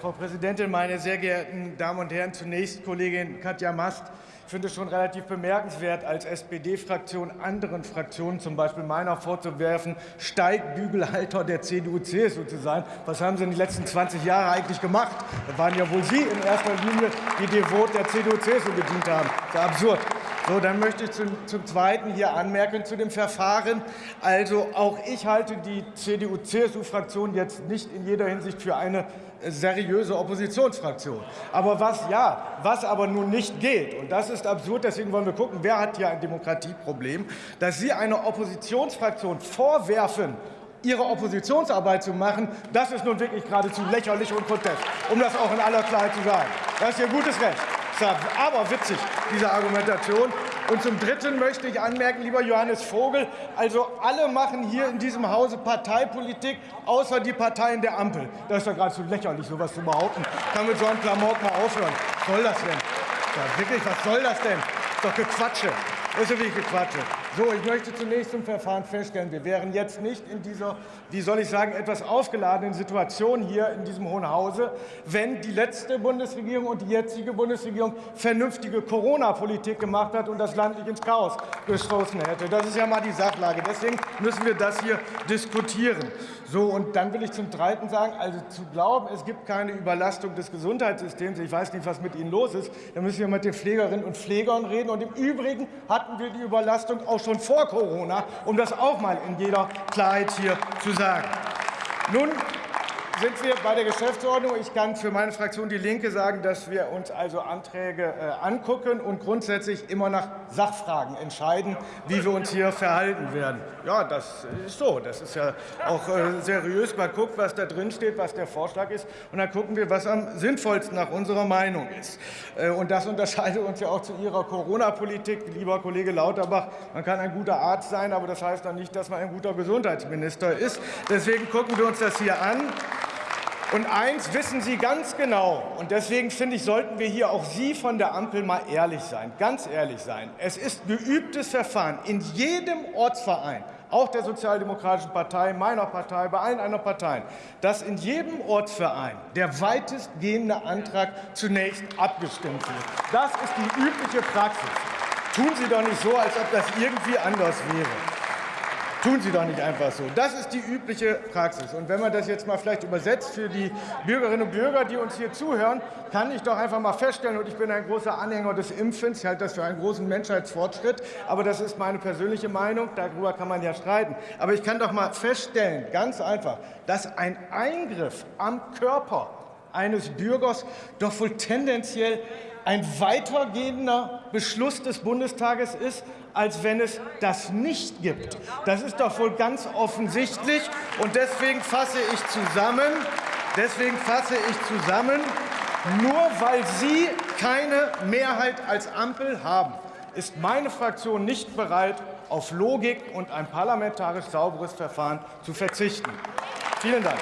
Frau Präsidentin, meine sehr geehrten Damen und Herren! Zunächst Kollegin Katja Mast. Ich finde es schon relativ bemerkenswert, als SPD-Fraktion anderen Fraktionen, zum Beispiel meiner, vorzuwerfen, Steigbügelhalter der CDU-CSU zu sein. Was haben Sie in den letzten 20 Jahren eigentlich gemacht? Das waren ja wohl Sie in erster Linie, die devot der CDU-CSU gedient haben. Das ist absurd. So, dann möchte ich zum, zum Zweiten hier anmerken zu dem Verfahren. Also auch ich halte die CDU-CSU-Fraktion jetzt nicht in jeder Hinsicht für eine seriöse Oppositionsfraktion. Aber was ja, was aber nun nicht geht, und das ist absurd, deswegen wollen wir gucken, wer hat hier ein Demokratieproblem, dass Sie einer Oppositionsfraktion vorwerfen, ihre Oppositionsarbeit zu machen, das ist nun wirklich geradezu lächerlich und grotesk, um das auch in aller Klarheit zu sagen. Das ist Ihr gutes Recht aber witzig, diese Argumentation. Und zum Dritten möchte ich anmerken, lieber Johannes Vogel, also alle machen hier in diesem Hause Parteipolitik, außer die Parteien der Ampel. Das ist doch geradezu lächerlich, so etwas zu behaupten. Kann mit so einem Klamauk mal aufhören. Was soll das denn? Ja, wirklich, was soll das denn? Das ist doch Gequatsche. Das ist wirklich Quatsch. So, ich möchte zunächst zum Verfahren feststellen, wir wären jetzt nicht in dieser, wie soll ich sagen, etwas aufgeladenen Situation hier in diesem Hohen Hause, wenn die letzte Bundesregierung und die jetzige Bundesregierung vernünftige Corona-Politik gemacht hat und das Land nicht ins Chaos gestoßen hätte. Das ist ja mal die Sachlage. Deswegen müssen wir das hier diskutieren. So, und dann will ich zum Zweiten sagen, also zu glauben, es gibt keine Überlastung des Gesundheitssystems, ich weiß nicht, was mit Ihnen los ist, da müssen wir mit den Pflegerinnen und Pflegern reden. Und im Übrigen hatten wir die Überlastung auch schon vor Corona, um das auch mal in jeder Klarheit hier zu sagen. Nun sind wir bei der Geschäftsordnung. Ich kann für meine Fraktion Die Linke sagen, dass wir uns also Anträge äh, angucken und grundsätzlich immer nach Sachfragen entscheiden, wie wir uns hier verhalten werden. Ja, das ist so. Das ist ja auch äh, seriös. Man guckt, was da drin steht, was der Vorschlag ist, und dann gucken wir, was am sinnvollsten nach unserer Meinung ist. Äh, und das unterscheidet uns ja auch zu Ihrer Corona-Politik, lieber Kollege Lauterbach. Man kann ein guter Arzt sein, aber das heißt dann nicht, dass man ein guter Gesundheitsminister ist. Deswegen gucken wir uns das hier an. Und eins wissen Sie ganz genau, und deswegen finde ich, sollten wir hier auch Sie von der Ampel mal ehrlich sein, ganz ehrlich sein. Es ist geübtes Verfahren in jedem Ortsverein, auch der Sozialdemokratischen Partei, meiner Partei, bei allen anderen Parteien, dass in jedem Ortsverein der weitestgehende Antrag zunächst abgestimmt wird. Das ist die übliche Praxis. Tun Sie doch nicht so, als ob das irgendwie anders wäre. Tun Sie doch nicht einfach so. Das ist die übliche Praxis. Und wenn man das jetzt mal vielleicht übersetzt für die Bürgerinnen und Bürger, die uns hier zuhören, kann ich doch einfach mal feststellen, und ich bin ein großer Anhänger des Impfens, ich halte das für einen großen Menschheitsfortschritt, aber das ist meine persönliche Meinung, darüber kann man ja streiten. Aber ich kann doch mal feststellen, ganz einfach, dass ein Eingriff am Körper eines Bürgers doch wohl tendenziell ein weitergehender Beschluss des Bundestages ist, als wenn es das nicht gibt. Das ist doch wohl ganz offensichtlich. Und deswegen fasse ich zusammen, deswegen fasse ich zusammen, nur weil Sie keine Mehrheit als Ampel haben, ist meine Fraktion nicht bereit, auf Logik und ein parlamentarisch sauberes Verfahren zu verzichten. Vielen Dank.